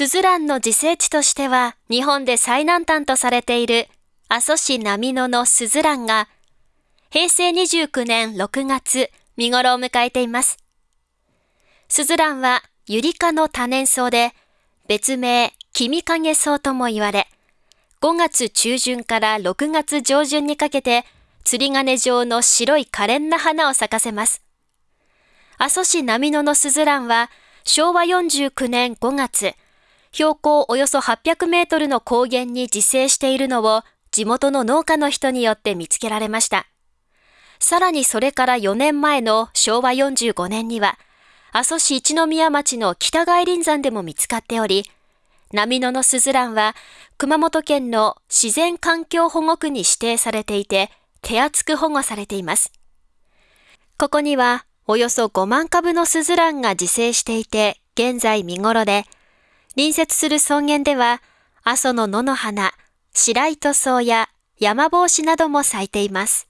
スズランの自生地としては日本で最南端とされている阿蘇市波野のスズランが平成29年6月見頃を迎えています。スズランはユリ科の多年草で別名君影草とも言われ5月中旬から6月上旬にかけて釣り鐘状の白い可憐な花を咲かせます。阿蘇市波野のスズランは昭和49年5月、標高およそ800メートルの高原に自生しているのを地元の農家の人によって見つけられました。さらにそれから4年前の昭和45年には、阿蘇市一宮町の北外林山でも見つかっており、波野のスズランは熊本県の自然環境保護区に指定されていて、手厚く保護されています。ここにはおよそ5万株のスズランが自生していて、現在見頃で、隣接する草原では、阿蘇の野の花、白糸草や山帽子なども咲いています。